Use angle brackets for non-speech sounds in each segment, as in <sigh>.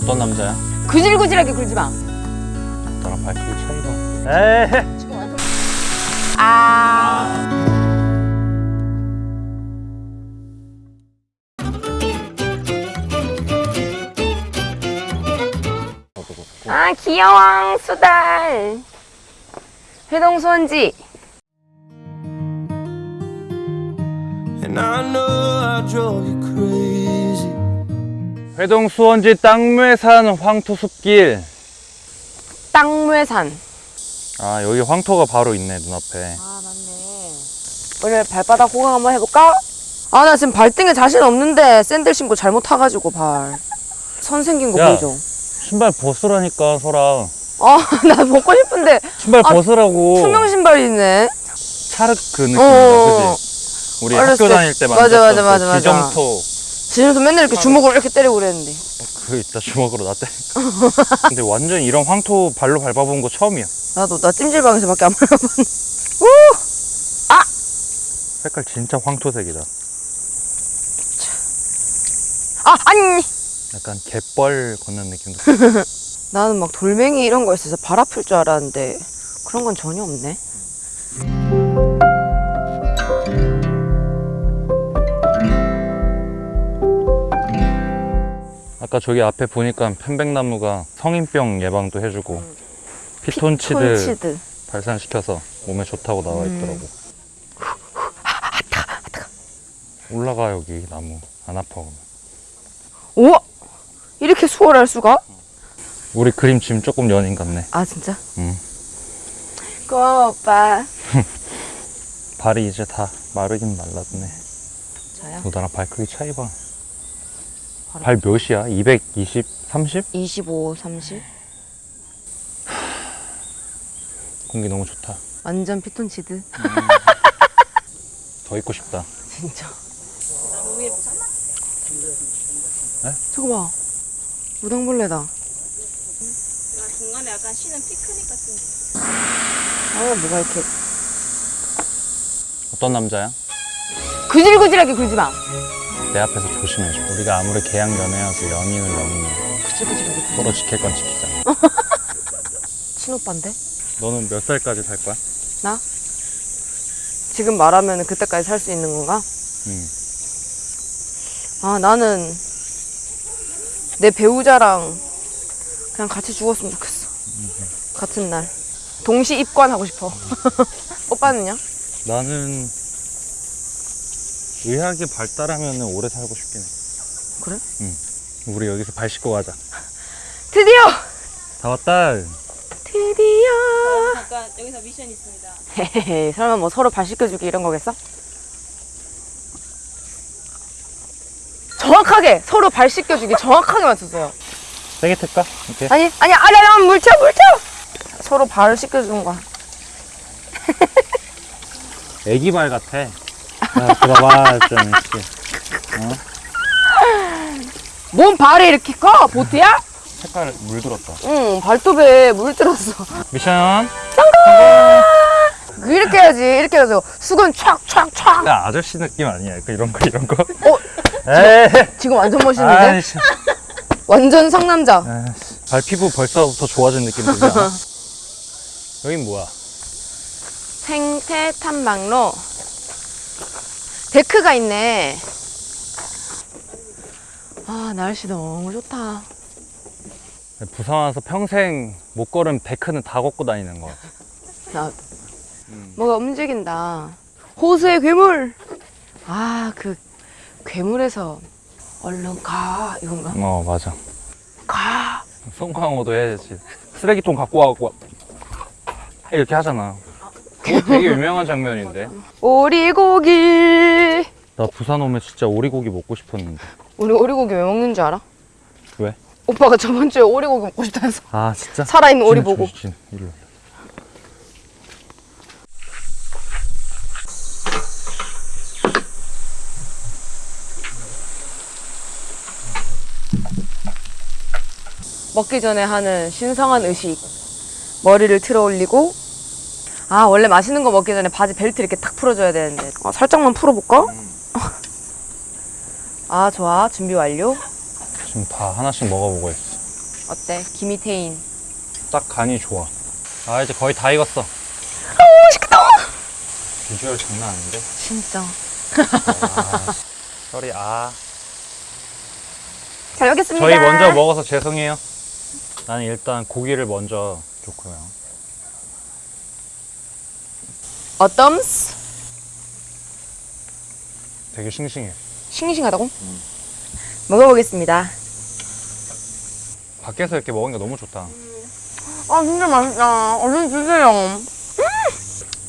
어떤 남자야? 구질구질하게 굴지 마. 나랑 발크기 차이가 에이 아. 아 귀여워 수달. 회동 수원지. And I know I drove you crazy. 회동 수원지 땅매산 황토숲길 땅무산. 아 여기 황토가 바로 있네 눈앞에 아 맞네. 오늘 발바닥 호강 한번 해볼까? 아 나 지금 발등에 자신 없는데 샌들 신고 잘못 타가지고 발. 선 생긴 거 야. 보이죠? 신발 벗으라니까 설아 <laughs> 아나 벗고 싶은데 신발 아, 벗으라고 투명 신발이 있네. 차르 그 느낌이다 어. 그지? 우리 어렸을 학교 때. 다닐 때 맞아, 맞아, 맞아, 그 맞아. 기점토 지금도 맨날 이렇게 주먹으로 이렇게 때리고 그랬는데. 그 있다 주먹으로 나 때. 근데 완전 이런 황토 발로 밟아본 거 처음이야 나도 나 찜질방에서밖에 안 밟아본. 색깔 진짜 황토색이다 아 아니. 약간 갯벌 걷는 느낌도 <laughs> 나는 막 돌멩이 이런 거 있어서 발 아플 줄 알았는데 그런 건 전혀 없네. 아까 저기 앞에 보니까 편백나무가 성인병 예방도 해주고 피톤치드 톤치드. 발산시켜서 몸에 좋다고 나와 있더라고. 올라가 여기 나무 안 아파 그러면. 우와 이렇게 수월할 수가? 우리 그림 지금 조금 연인 같네. 아 진짜? 응. 고마워 오빠. <laughs> 발이 이제 다 마르긴 말랐네. 저요? 너 나랑 발 크기 차이 봐. 바로- 발 몇이야? 220, 30? 25, 30. 공기 너무 좋다. 완전 피톤치드. <laughs> 더 있고 싶다. 진짜. 네? 저거 봐. 무당벌레다. 중간에 약간 쉬는 피크닉 같은 거. 아 뭐가 이렇게 어떤 남자야? 구질구질하게 굴지 마. 내 앞에서 조심해줘. 우리가 아무리 계약 연애여서 연인은. 구질구질하게. 굴- 서로 지킬 건 지키자. <laughs> 친오빠인데? 너는 몇 살까지 살 거야? 나? 지금 말하면 그때까지 살 수 있는 건가? 응. 아 나는 내 배우자랑 그냥 같이 죽었으면 좋겠어. 같은 날. 동시 입관하고 싶어. <laughs> 오빠는요? 나는 의학이 발달하면 오래 살고 싶긴 해. 그래? 응. 우리 여기서 발 씻고 가자. 드디어! 다 왔다. 드디어! 약간 여기서 미션 있습니다. 헤헤헤 설마 뭐 서로 발 씻겨주기 이런 거겠어? 정확하게 서로 발 씻겨주기 정확하게 맞췄어요. 세게 틀까? 이렇게. 아니 아니 아니 아니 물쳐 물쳐. 서로 발을 씻겨주는 거야. <laughs> 애기 발 같아. 야, 들어봐, 좀 이렇게. 뭔 발이 이렇게 커? 보트야? 색깔 물들었다. 응 발톱에 물 들었어. 미션. 이렇게 해야지 이렇게 해서 수건 촥촥촥. 야, 아저씨 느낌 아니야? 그 이런 거, 이런 거. 어 에이. 지금 완전 멋있는데? 아이씨. 완전 상남자. 아이씨. 발 피부 벌써부터 좋아진 느낌 들지 않아? <laughs> 여긴 뭐야? 생태 탐방로. 데크가 있네. 아 날씨 너무 좋다. 부산 와서 평생 못 걸은 데크는 다 걷고 다니는 거 같아. 나 뭐가 움직인다. 호수의 괴물. 아 그 괴물에서 얼른 가 이건가? 어, 맞아. 가. 송강호도 해야지. 쓰레기통 갖고 와갖고 이렇게 하잖아. 되게 유명한 장면인데. 오리고기. 나 부산 오면 진짜 오리고기 먹고 싶었는데. 우리 오리고기 왜 먹는 줄 알아? 왜? 오빠가 저번 주에 오리고기 먹고 싶다 해서 아 진짜? 살아있는 오리 보고. 일로. 일로. 먹기 전에 하는 신성한 의식. 머리를 틀어 올리고 아 원래 맛있는 거 먹기 전에 바지 벨트 이렇게 탁 풀어줘야 되는데 아, 살짝만 풀어볼까? 아 좋아 준비 완료 지금 다 하나씩 먹어보고 있어. 어때? 김희태인. 딱 간이 좋아. 아 이제 거의 다 익었어. 오 맛있겠다. 비주얼 장난 아닌데? 진짜. sorry 아. 잘 먹겠습니다. 저희 먼저 먹어서 죄송해요. 나는 일단 고기를 먼저 좋고요. 어떤스? 되게 싱싱해. 싱싱하다고? 먹어보겠습니다. 밖에서 이렇게 먹으니까 너무 좋다. 아 진짜 맛있다. 얼른 주세요. 음!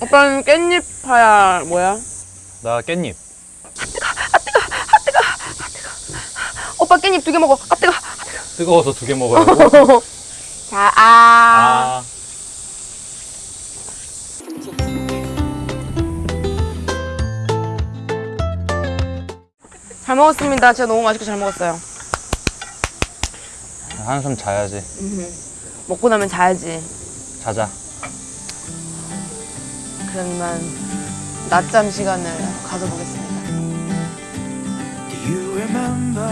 오빠는 깻잎파야 뭐야? 나 깻잎. 오빠 깻잎 두 개 먹어. 아 뜨거. 뜨거워서 두 개 먹어야고. <laughs> 자, 아. 아. 잘 먹었습니다. 진짜 너무 맛있게 잘 먹었어요. 한숨 자야지. 먹고 나면 자야지. 자자. 그러면 낮잠 시간을 가져보겠습니다. Do you remember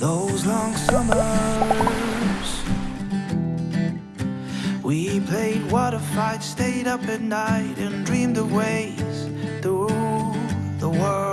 those long summers? We played water fights, stayed up at night, and dreamed of ways through the world.